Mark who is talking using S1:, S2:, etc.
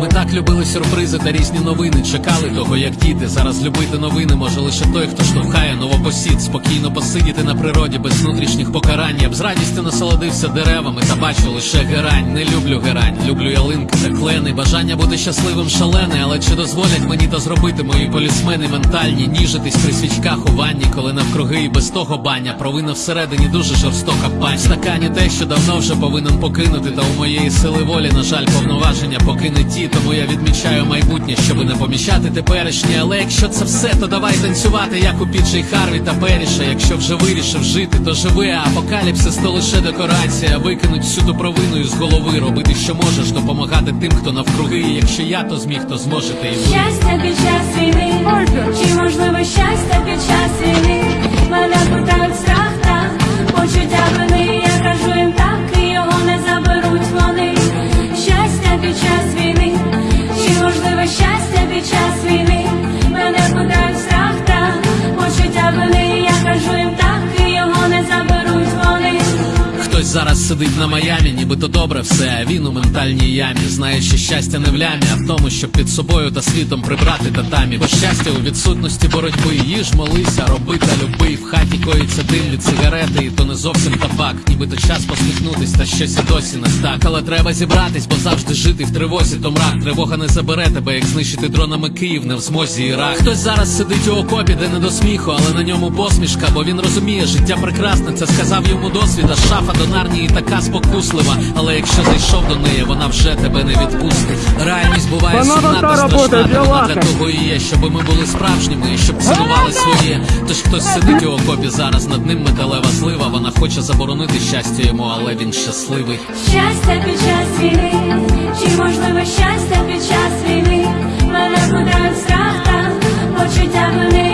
S1: Ми так любили сюрпризи та різні новини. Чекали того, як діти. Зараз любити новини може лише той, хто штовхає новопосід. Спокійно посидіти на природі без внутрішніх покарань. Я б з радістю насолодився деревами та бачу лише герань. Не люблю герань, люблю ялинки та клени. Бажання бути щасливим шалене, але чи дозволять мені то зробити мої полісмени ментальні? Ніжитись при свічках у ванні, коли навкруги і без того баня. Провина всередині дуже жорстока пань. Стакані те, що давно вже повинен покинути. Та у моєї сили волі, на жаль, повноваження поки не Тому я відмічаю майбутнє, щоби не поміщати теперішнє. Але якщо це все, то давай танцювати, як у Піджей Харві та Періша. Якщо вже вирішив жити, то живи, а апокаліпсис то лише декорація. Викинуть всю провину з голови, робити, що можеш, допомагати тим, хто навкруги. Якщо я то зміг, то зможете і ви.
S2: Щастя під час війни, чи можливо щастя під час війни? Час війни?
S1: Зараз сидить на Майамі, нібито добре все, а він у ментальній ямі. Знає, що щастя не в лямі, а в тому, щоб під собою та світом прибрати татамі. Бо щастя у відсутності боротьби. Їж, молися, роби та люби. В хаті коїться дим від сигарети, і то не зовсім табак. Нібито час посміхнутись, та щось і досі не так. Але треба зібратись, бо завжди жити в тривозі, то мрак. Тривога не забере тебе, як знищити дронами Київ, не в змозі Ірак. Хтось зараз сидить у окопі, де не до сміху, але на ньому посмішка, бо він розуміє, життя прекрасне. Це сказав йому досвід, а шафа до кулінарні і така спокуслива. Але якщо зайшов до неї, вона вже тебе не відпустить. Реальність буває
S3: Вона
S1: сумна
S3: та
S1: страшна. Вона для того і є, щоб ми були справжніми, і щоб цінували своє. Тож хтось сидить у окопі зараз. Над ним металева слива. Вона хоче заборонити щастя йому, але він щасливий.
S2: Щастя під час війни, чи можливо щастя під час війни? Мене гуляють страх та почуття вини.